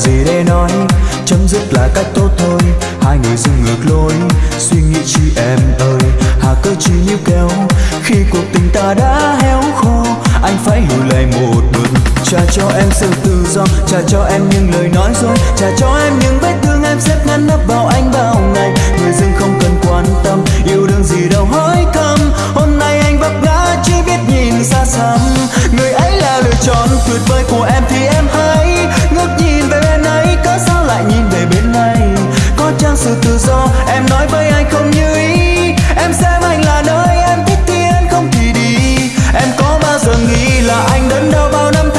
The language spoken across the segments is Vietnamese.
gì để nói? Chấm dứt là cách tốt thôi. Hai người dừng ngược lối. Suy nghĩ chi em ơi, Hà cơ chi níu kéo. Khi cuộc tình ta đã héo khô, Anh phải hiểu lại một mình Trả cho em sự tự do, Trả cho em những lời nói dối. Trả cho em những vết thương em xếp ngăn nắp vào anh bao ngày. Người dưng không cần quan tâm, Yêu đương gì đâu hỏi căm Hôm nay anh vấp ngã, chỉ biết nhìn xa xăm. Người ấy là lựa chọn tuyệt vời của em thì em hay nhìn về bên này có trang sự tự do em nói với anh không như ý? Em xem anh là nơi em thích thì anh không thì đi. Em có bao giờ nghĩ là anh đớn đau bao năm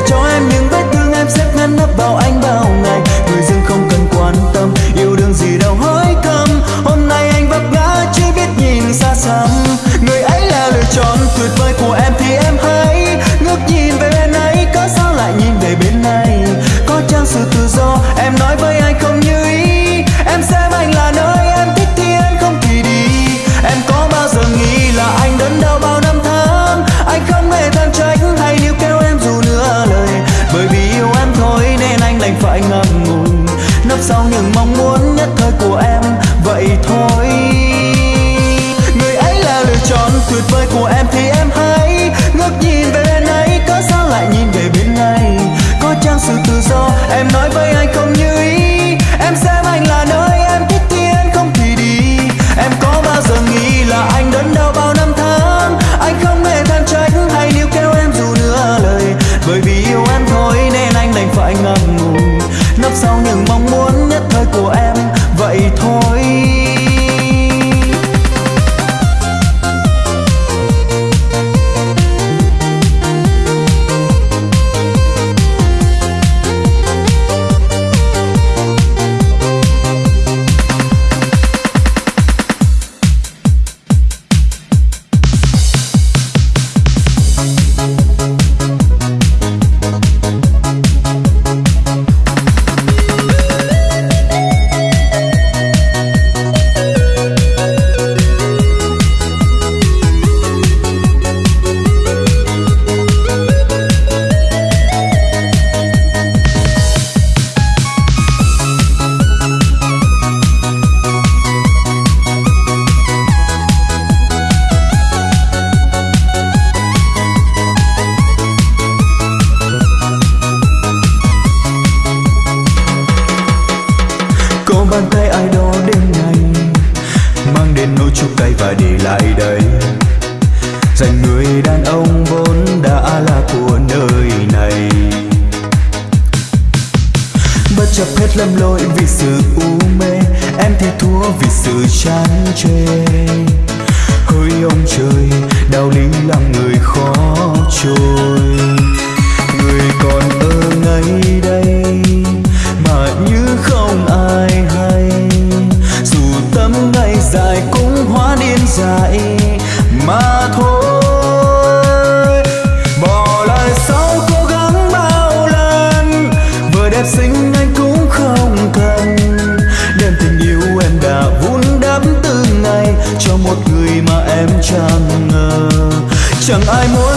찾아 không ai hay. Dù tấm ngày dài cũng hóa điên dại, mà thôi. Bỏ lại sau cố gắng bao lần, vừa đẹp xinh anh cũng không cần. Đem tình yêu em đã vun đắp từng ngày cho một người mà em chẳng ngờ. Chẳng ai muốn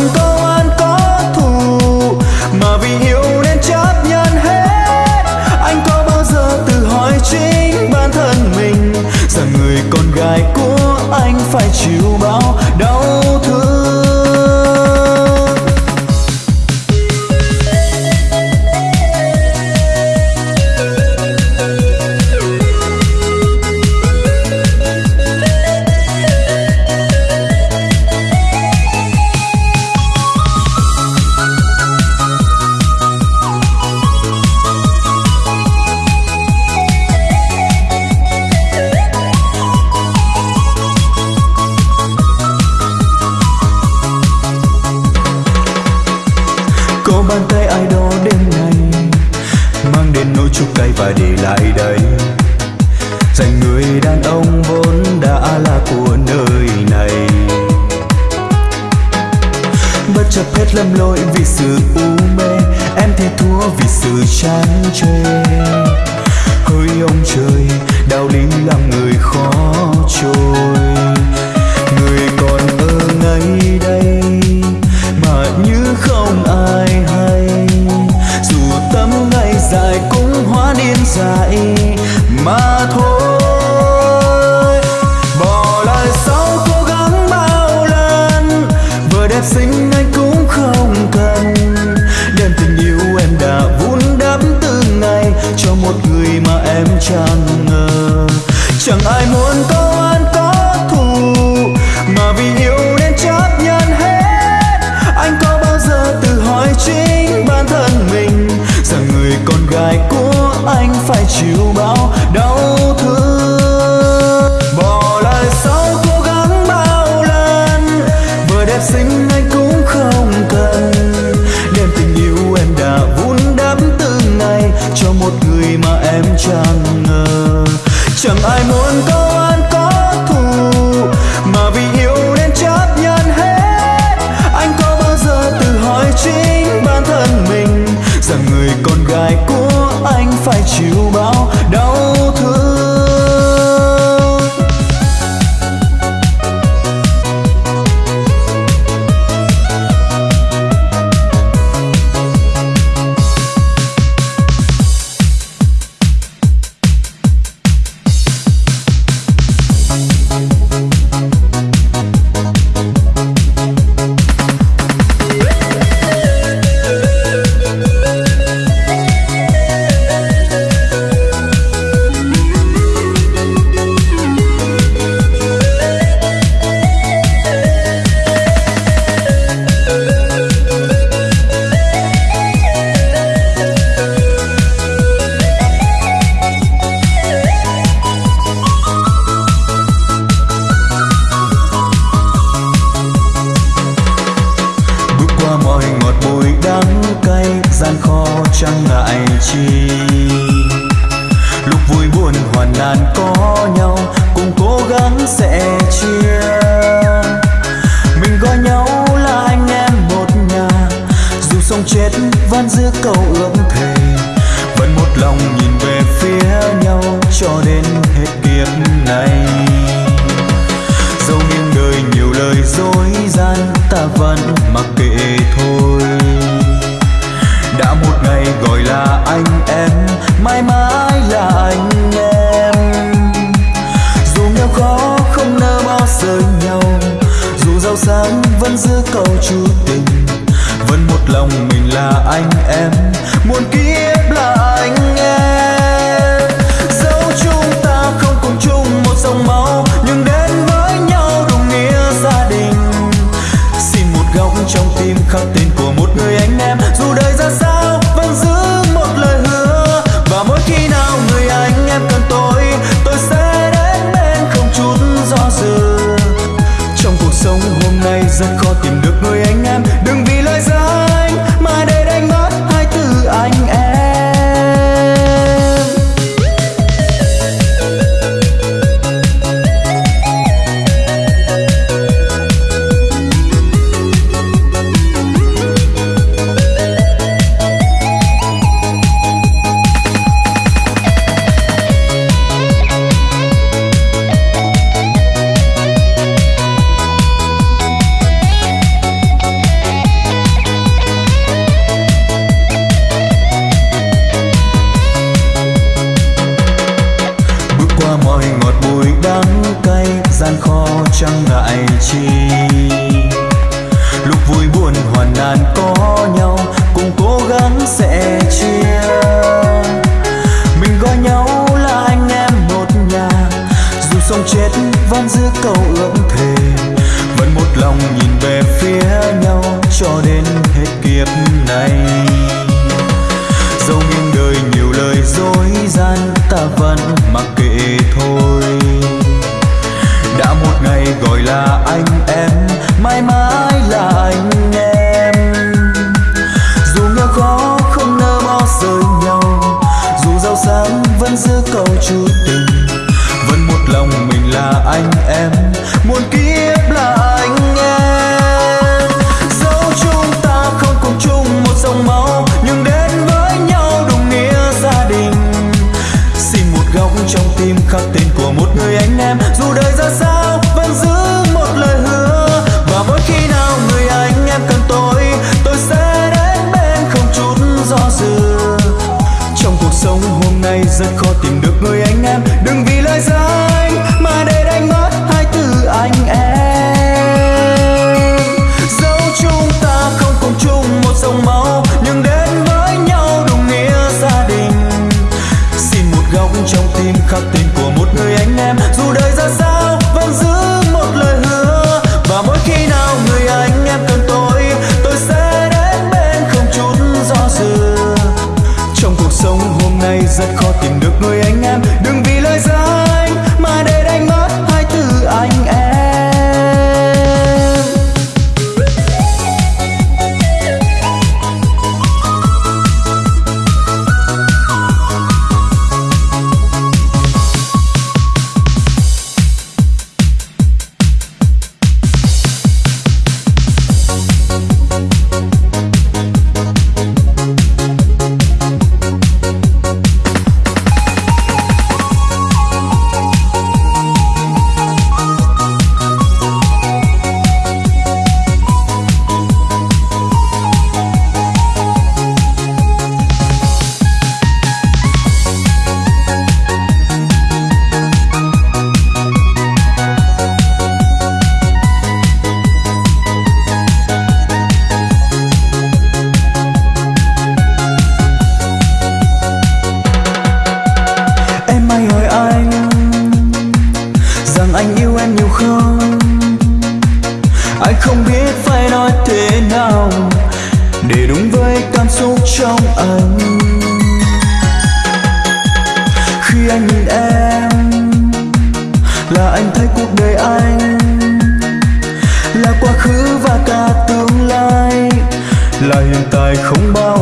phải chịu bao đau rời nhau. Dù giàu sang vẫn giữ câu chú tình, vẫn một lòng mình là anh em. Muôn kiếp là anh em. Dẫu chúng ta không cùng chung một dòng máu Déjate không bao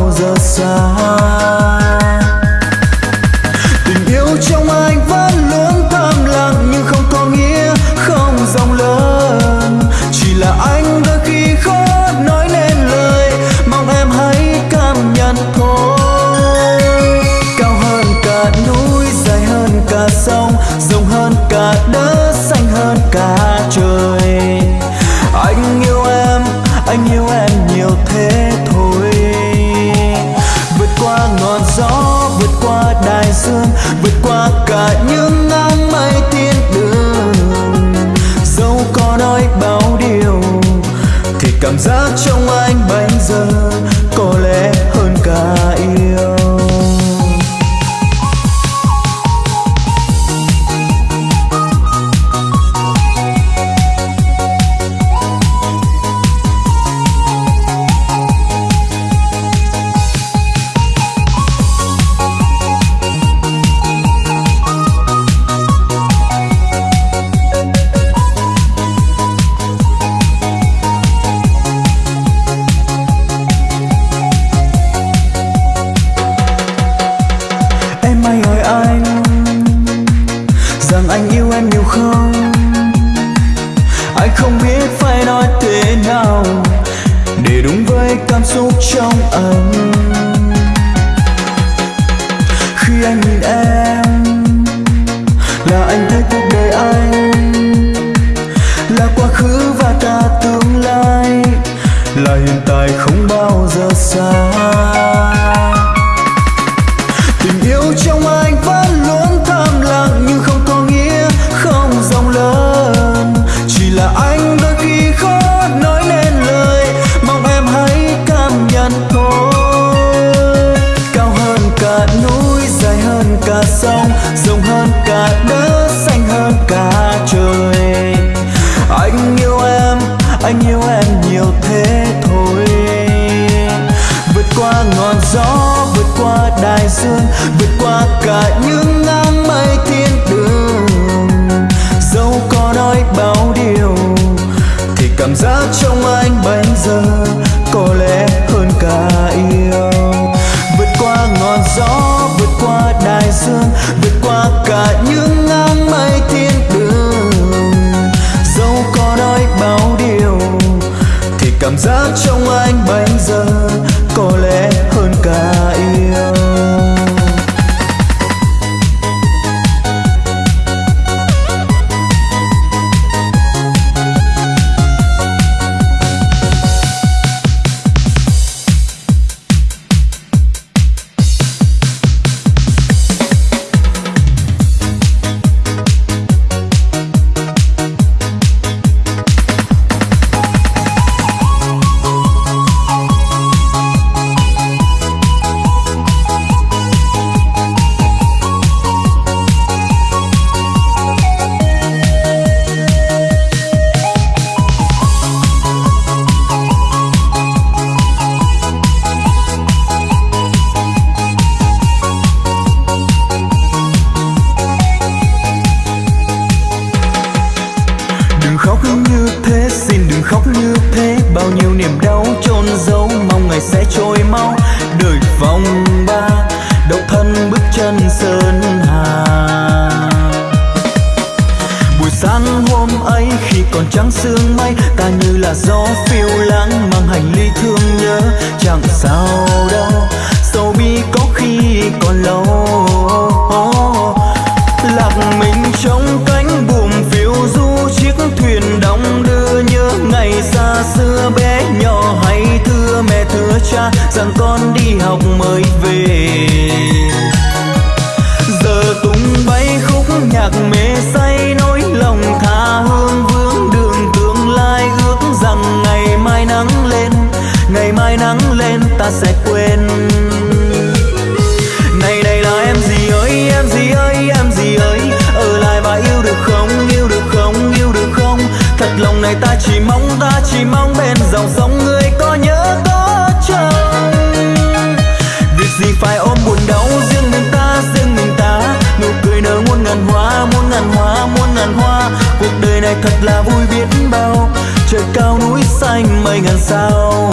học mới về. Giờ tung bay khúc nhạc mê say, nỗi lòng tha hương vương đường tương lai. Ước rằng ngày mai nắng lên, ngày mai nắng lên, ta sẽ quên. Này này là em gì ơi, em gì ơi, em gì ơi? Ở lại và yêu được không, yêu được không, yêu được không? Thật lòng này ta chỉ mong, ta chỉ mong bên dòng sông người có nhớ có chờ. thật là vui biết bao. Trời cao núi xanh mây ngàn sao.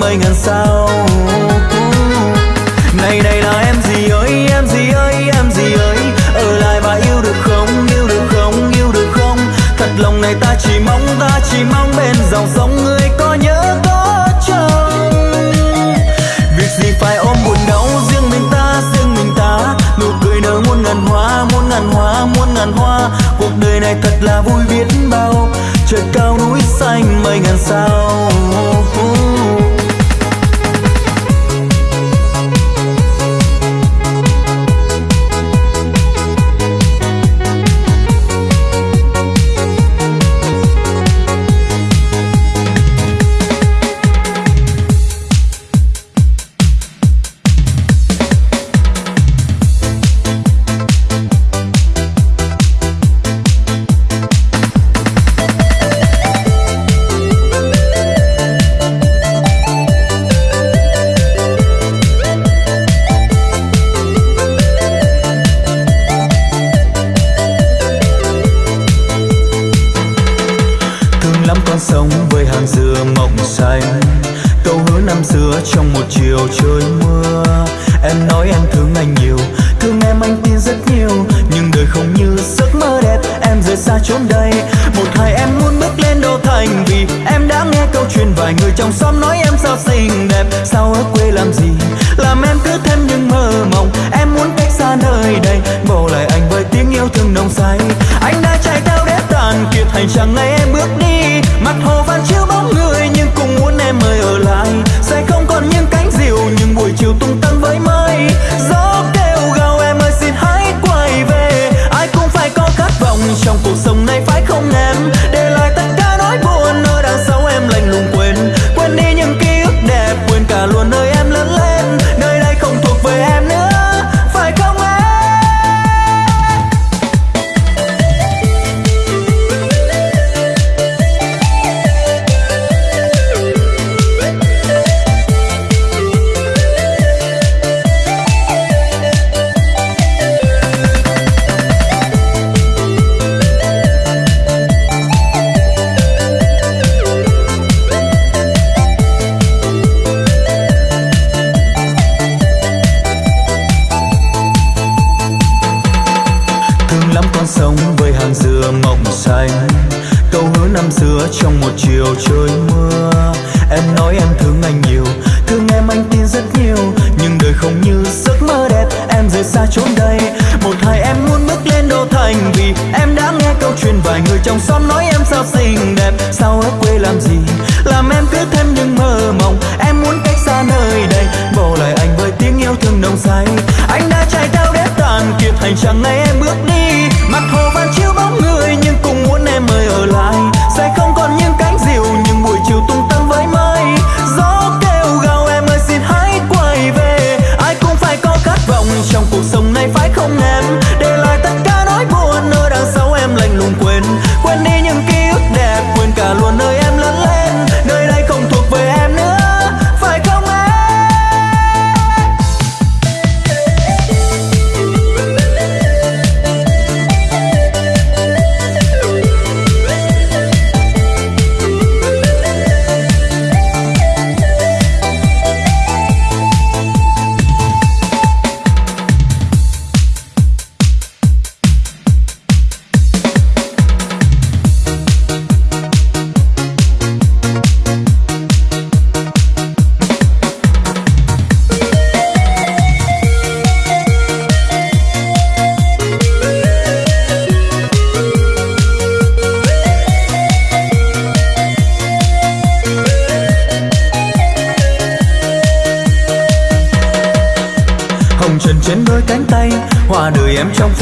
mấy ngàn sao. Này này là em gì ơi, em gì ơi, em gì ơi? Ở lại và yêu được không, yêu được không, yêu được không? Thật lòng này ta chỉ mong, ta chỉ mong bên dòng sông người có nhớ có chồng việc gì phải ôm buồn đau, riêng mình ta, riêng mình ta? Nụ cười nở muôn ngàn hoa, muôn ngàn hoa, muôn ngàn hoa. Cuộc đời này thật là vui biết bao, trời cao núi xanh mây ngàn sao.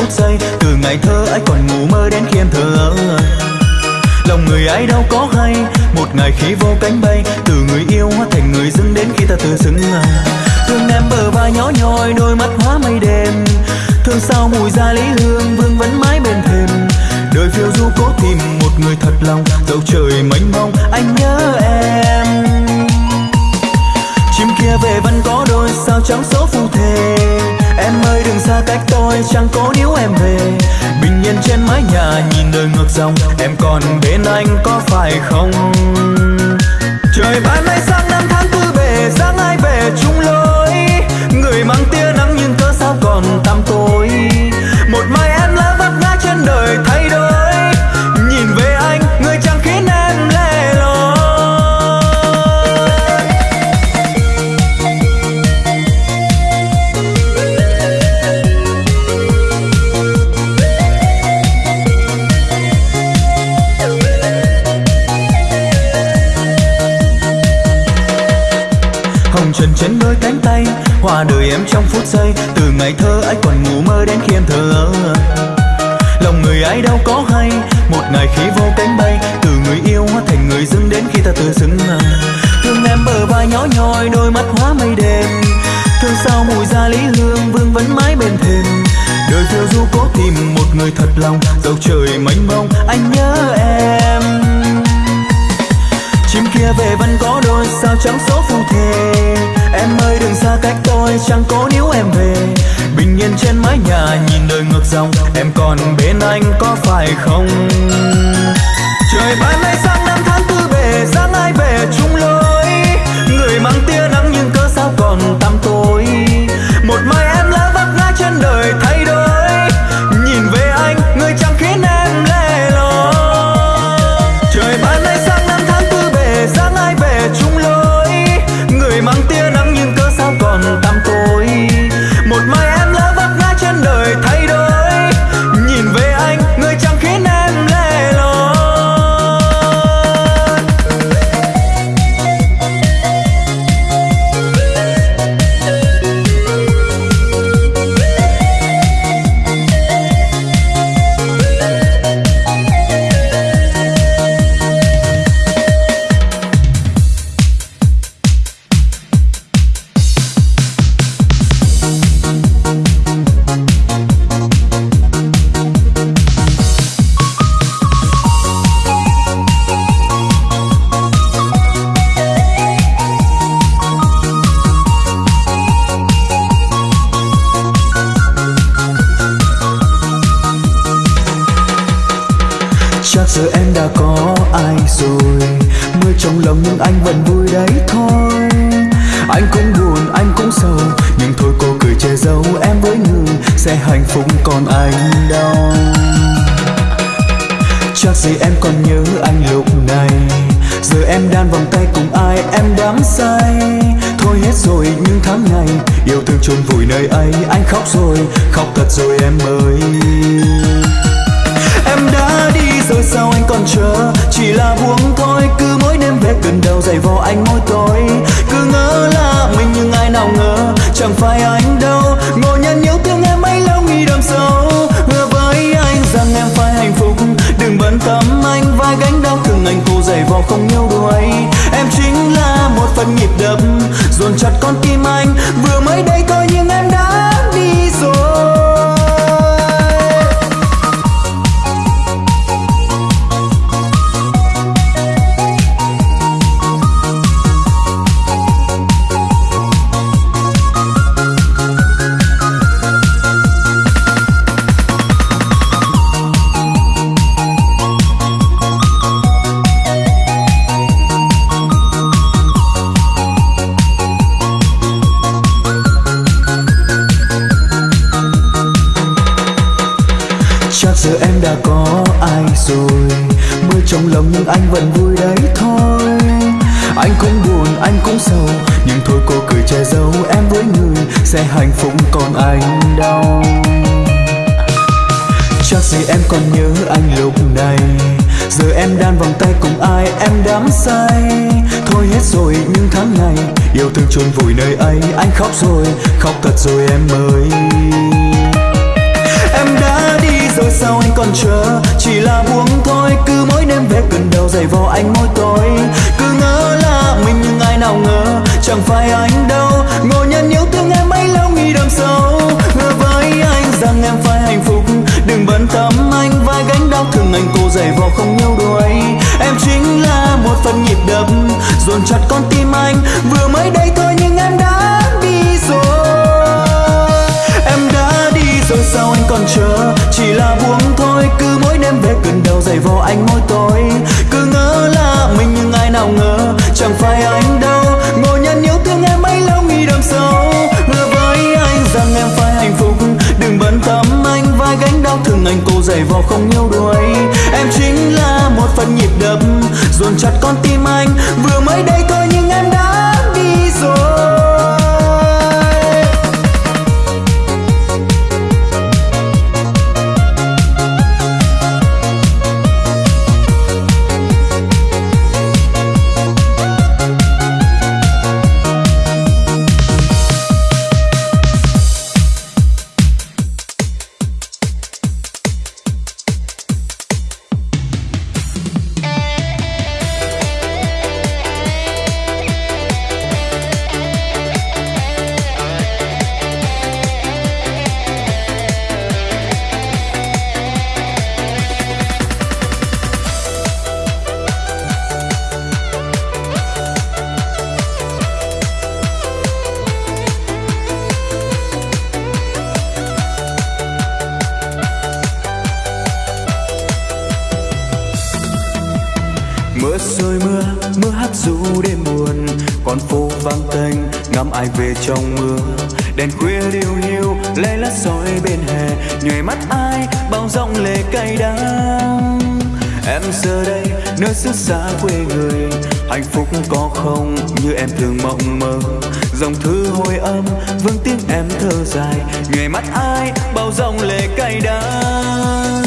phút giây từ ngày thơ ấy còn ngủ mơ đến khi thờ, lòng người ấy đâu có hay một ngày khi vô cánh bay dòng. Em còn bên anh có phải không? Trời ban lòng dẫu trời mênh mông, anh nhớ em. Chim kia về vẫn có đôi sao trắng số phù thề. Em ơi, đừng xa cách tôi, chẳng cố níu em về. Bình yên trên mái nhà, nhìn đời ngược dòng. Em còn bên anh có phải không? Trời ban nay sang năm tháng tư về giang ai về, chung lối vừa mới đây. khóc rồi, khóc thật rồi em ơi. Em đã đi rồi sao anh còn chờ? Chỉ là buông thôi, cứ mỗi đêm về cơn đau dày vào anh mỗi tối cứ ngỡ là mình nhưng ai nào ngờ, chẳng phải anh đâu. Ngồi nhân yêu thương em ấy lâu, nghĩ đằng sâu hứa với anh rằng em phải hạnh phúc. Đừng bận tâm anh, vai gánh đau thương anh, cô dày vào không yêu đuổi em chính là một phần nhịp đập, dồn chặt con tim anh. Vừa mới còn chờ. Chỉ là buông thôi, cứ mỗi đêm về cơn đầu giày vò anh môi tôi. Cứ ngỡ là mình nhưng ai nào ngờ, chẳng phải anh đâu. Ngộ nhận yêu thương em ấy lâu nghĩ đằng sâu hứa với anh rằng em phải hạnh phúc. Đừng bận tâm anh, vai gánh đau thương anh cô giày vò không yêu đuổi em chính là một phần nhịp đập, dồn chặt con tim anh. Vừa mới đây thôi trong mưa. Đèn khuya liêu hiu, lê lát soi bên hè. Nhòe mắt ai, bao giọng lệ cay đắng. Em giờ đây, nơi xứ xa quê người. Hạnh phúc có không như em thường mộng mơ. Dòng thư hồi âm, vương tiếng em thơ dài. Nhòe mắt ai, bao giọng lệ cay đắng.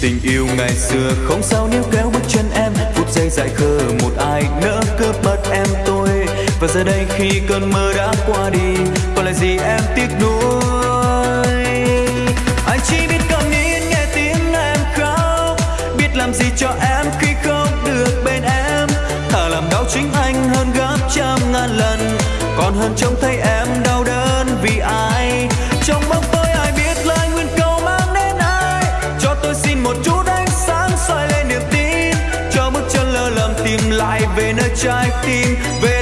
Tình yêu ngày xưa không sao níu kéo bước chân em. Phút giây dại khờ, một ai nỡ cướp mất em tôi và giờ đây khi cơn mơ đã qua đi còn lại gì em tiếc nuối? Anh chỉ biết cầm nín nghe tiếng em khóc, biết làm gì cho em khi không được bên em. Thà làm đau chính anh hơn gấp trăm ngàn lần, còn hơn trông thấy em đau đớn vì ai? Trong bóng tối ai biết lời nguyên câu mang đến ai? Cho tôi xin một chút ánh sáng soi lên niềm tin, cho bước chân lơ lầm tìm lại về nơi trái tim. Về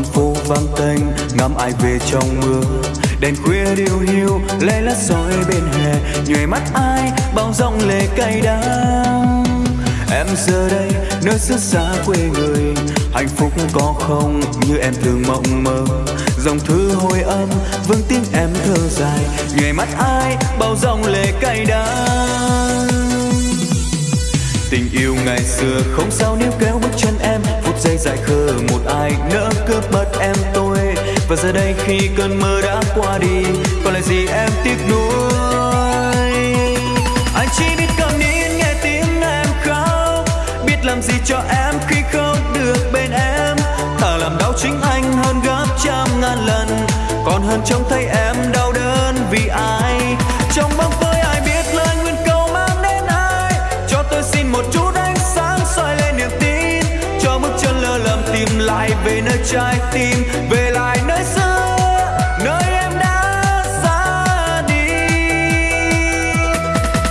con phố vắng tênh ngắm ai về trong mưa. Đèn khuya điêu hiu, lê lát soi bên hè. Nhòe mắt ai, bao giọng lệ cay đắng. Em giờ đây, nơi xứ xa quê người. Hạnh phúc có không như em thường mộng mơ. Dòng thư hồi âm, vương tiếng em thơ dài. Nhòe mắt ai, bao giọng lệ cay đắng tình yêu ngày xưa. Không sao níu kéo bước chân em, phút giây dại khờ một ai nỡ cướp mất em tôi. Và giờ đây khi cơn mơ đã qua đi còn lại gì em tiếc nuối? Anh chỉ biết cầm nín nghe tiếng em khóc, biết làm gì cho em khi không được bên em. Thà làm đau chính anh hơn gấp trăm ngàn lần, còn hơn trông thấy em đau đớn vì ai. Trong bóng về nơi trái tim, về lại nơi xưa, nơi em đã ra đi.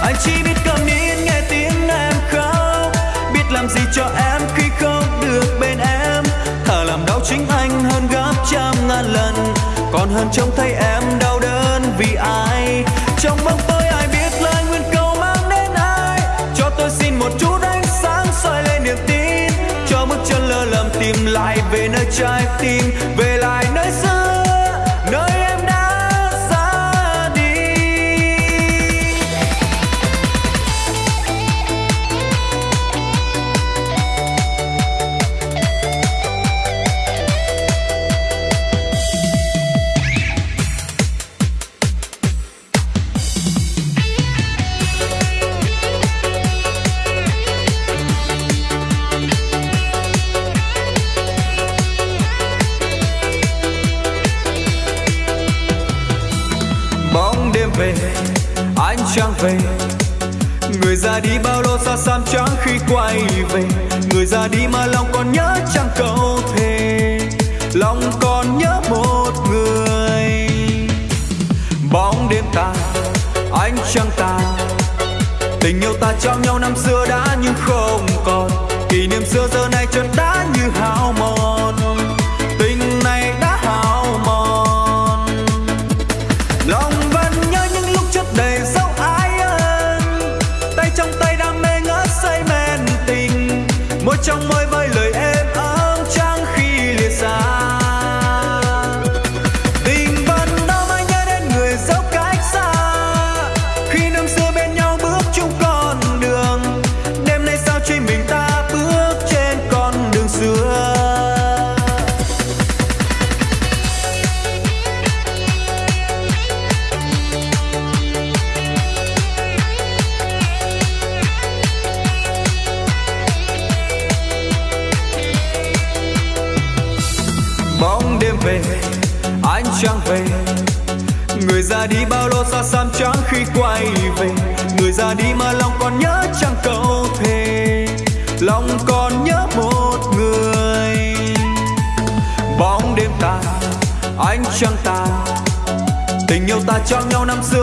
Anh chỉ biết cầm nín nghe tiếng em khóc, biết làm gì cho em khi không được bên em. Thà làm đau chính anh hơn gấp trăm ngàn lần, còn hơn trông thấy em lại về nơi trái tim về đi mà lòng còn nhớ chẳng câu thề. Lòng còn nhớ một người. Bóng đêm ta, ánh trăng ta. Tình yêu ta trao nhau năm xưa đã nhưng không còn. Kỷ niệm xưa giờ này cho nhau năm xưa.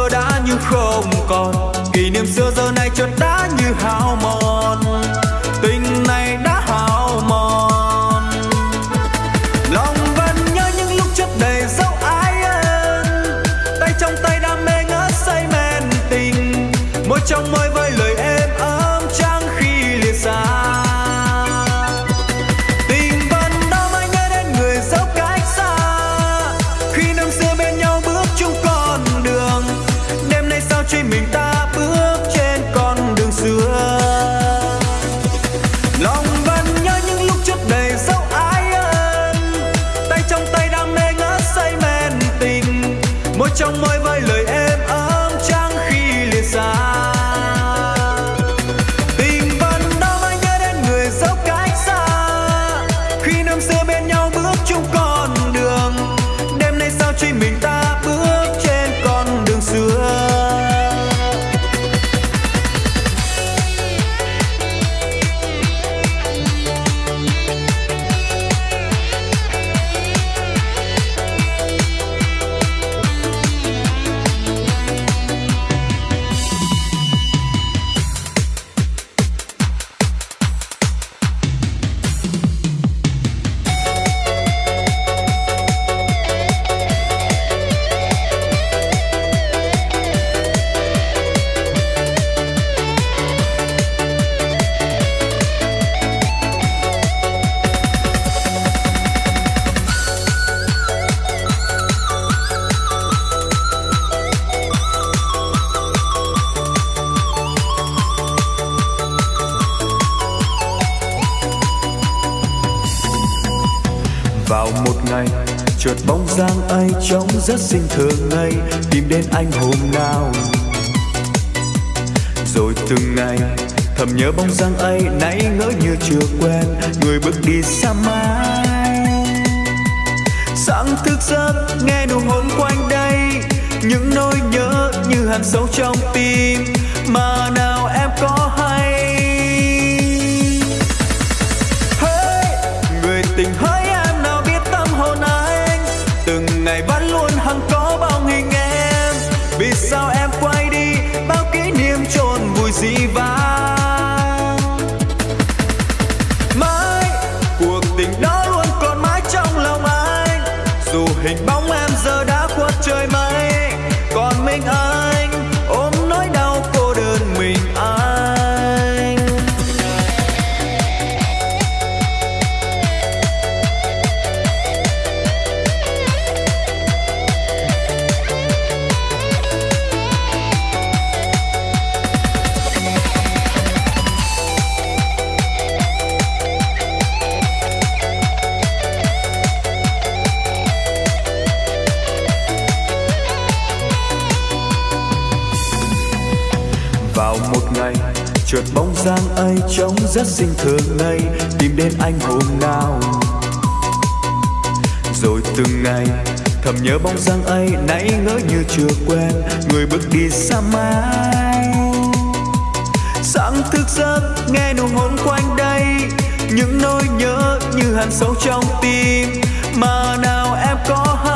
sinh thường ngày, tìm đến anh hôm nào. Rồi từng ngày, thầm nhớ bóng dáng ấy, nãy ngỡ như chưa quen, người bước đi xa mãi. Sáng thức giấc, nghe nụ hôn quanh đây, những nỗi nhớ như hằn sâu trong tim. Mà nào em có hay rất xinh thường ngày tìm đến anh hôm nào. Rồi từng ngày, thầm nhớ bóng dáng ấy, nãy ngỡ như chưa quen, người bước đi xa mãi. Sáng thức giấc, nghe nụ hôn quanh đây, những nỗi nhớ như hằn sâu trong tim. Mà nào em có hay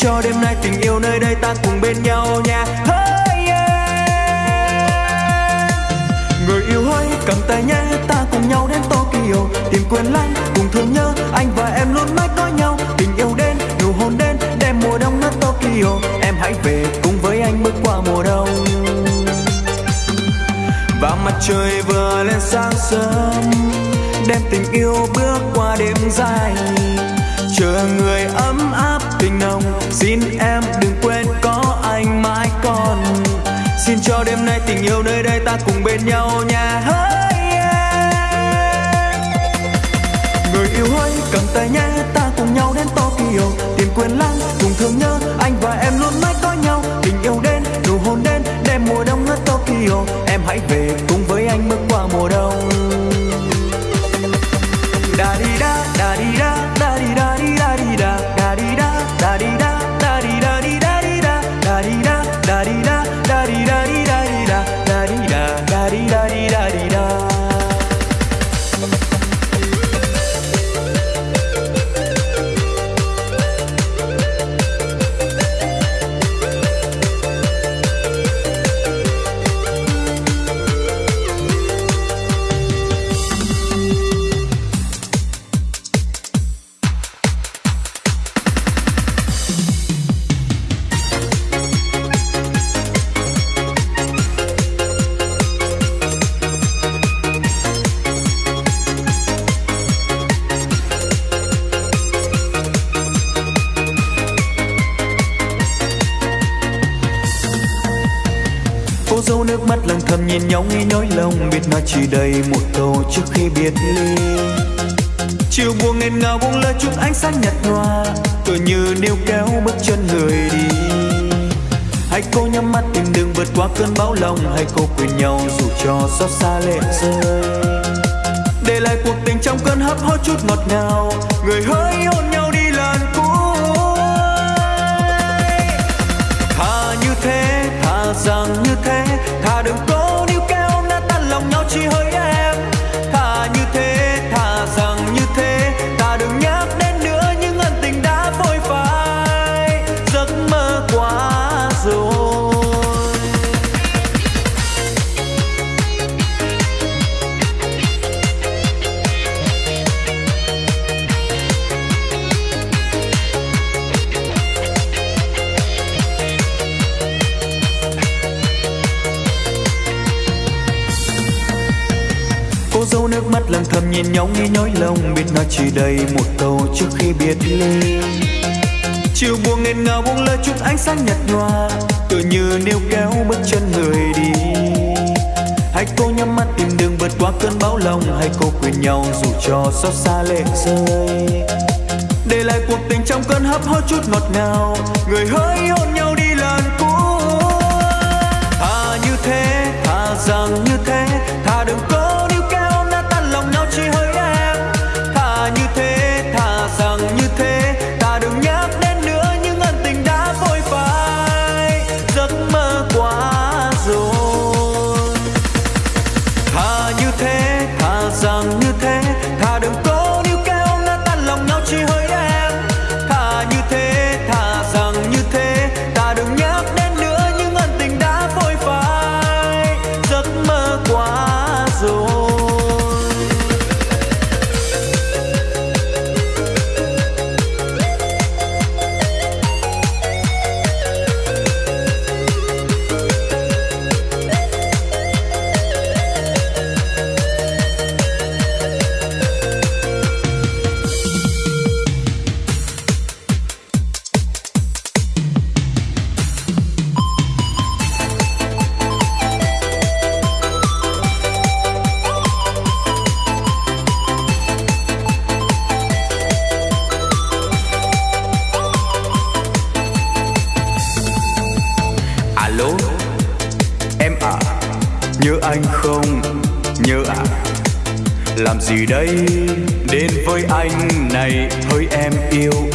cho đêm nay tình yêu nơi đây ta cùng bên nhau nha. Hey, yeah. người yêu hãy cầm tay nhé, ta cùng nhau đến Tokyo. Tìm quên lãng, cùng thương nhớ, anh và em luôn mãi nói nhau. Tình yêu đến, nụ hôn đến, đem mùa đông nước Tokyo. Em hãy về cùng với anh bước qua mùa đông. Và mặt trời vừa lên sáng sớm, đem tình yêu bước qua đêm dài chờ người ấm áp tình nồng. Xin em đừng quên có anh mãi còn. Xin cho đêm nay tình yêu nơi đây ta cùng bên nhau nha. Hey, yeah. người yêu ơi cầm tay nhé ta cùng nhau đến Tokyo. Tìm quên lãng cùng thương nhớ anh và em luôn mãi có nhau. Tình yêu đến nụ hôn đến đêm mùa đông ở Tokyo. Em hãy về ngào buông lơi chút ánh sáng nhạt nhòa tôi như níu kéo bước chân người đi. Hãy cố nhắm mắt tìm đường vượt qua cơn bão lòng hãy cố quên nhau dù cho xót xa lệ rơi. Để lại cuộc tình trong cơn hấp hối chút ngọt ngào, người hỡi hôn nhau đi lần cuối. Thà như thế, thà rằng như thế nhìn nhau nghe nhói lòng biết nói chỉ đầy một câu trước khi biệt ly chiều buồn nghẹn ngào buông lơ chút ánh sáng nhạt nhòa tự như níu kéo bước chân người đi. Hãy cố nhắm mắt tìm đường vượt qua cơn bão lòng hay cố quên nhau dù cho xót xa lệ rơi. Để lại cuộc tình trong cơn hấp hối chút ngọt ngào, người hỡi hôn nhau đi lần cuối thà như thế, thà rằng như thế, thà đừng có đây. Đến với anh này thôi em yêu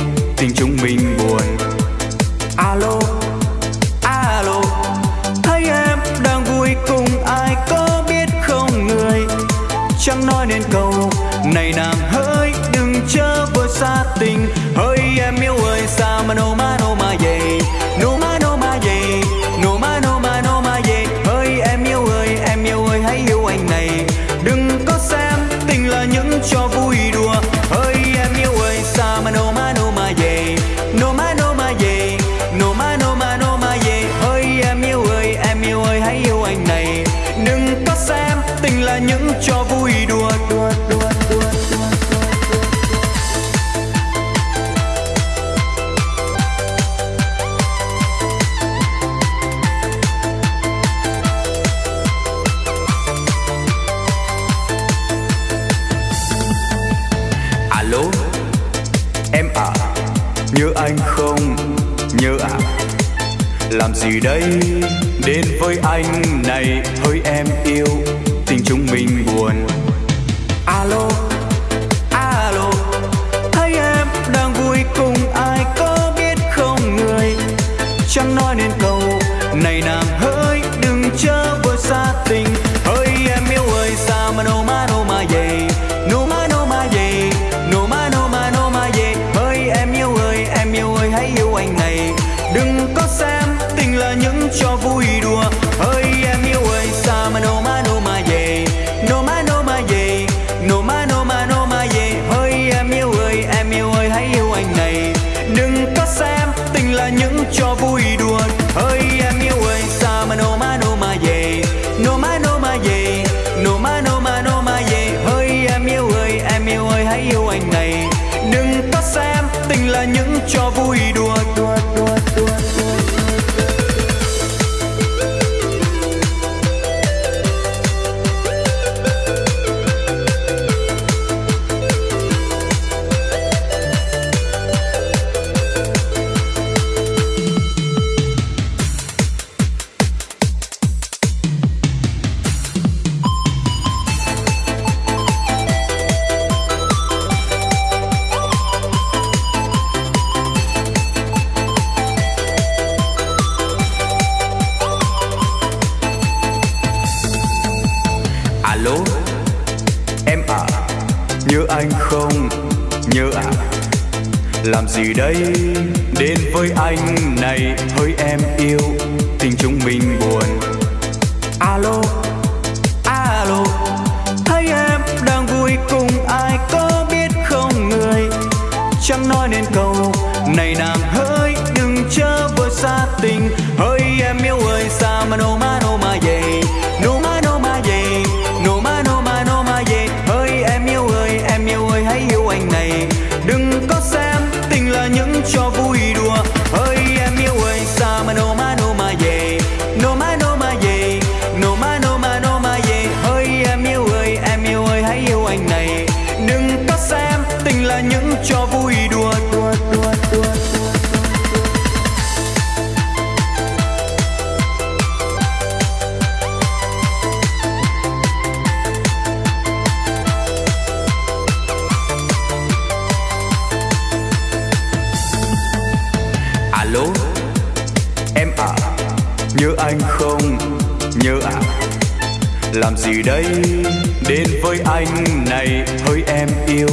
hỡi anh này hỡi em yêu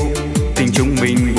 tình chúng mình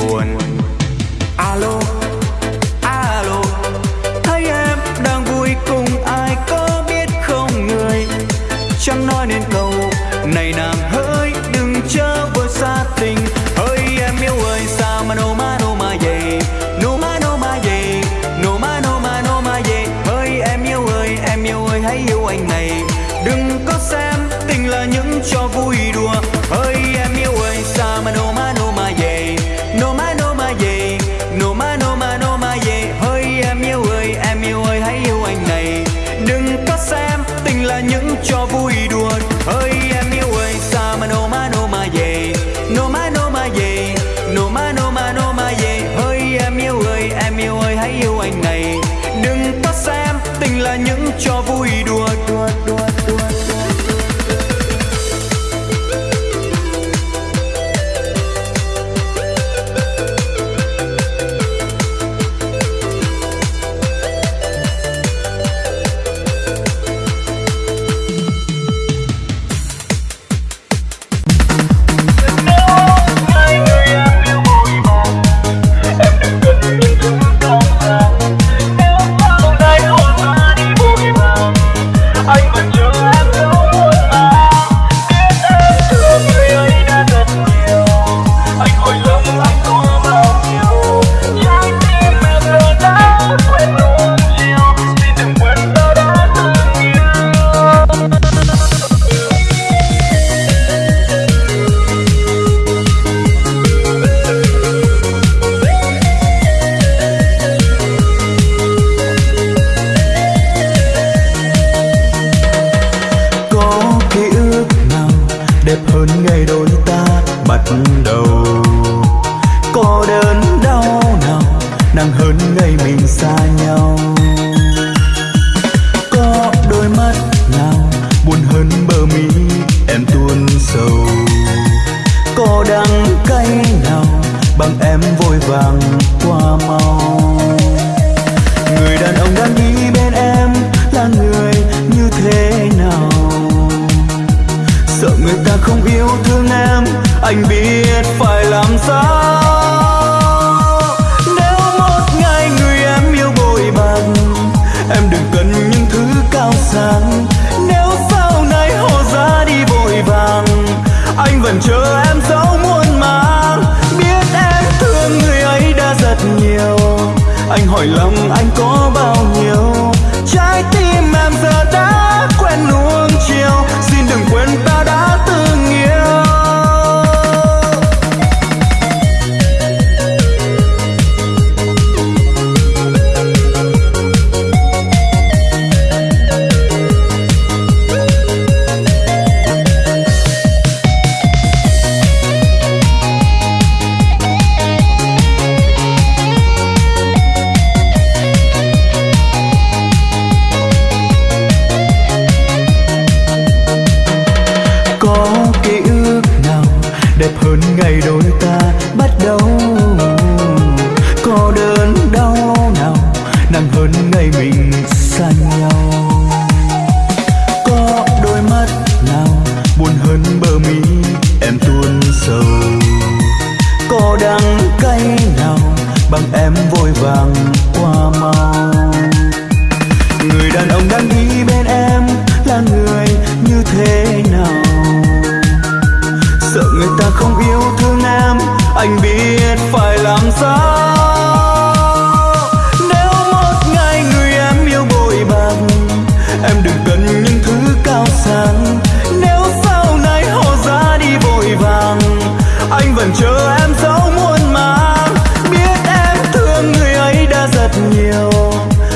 vàng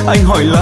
anh hỏi là.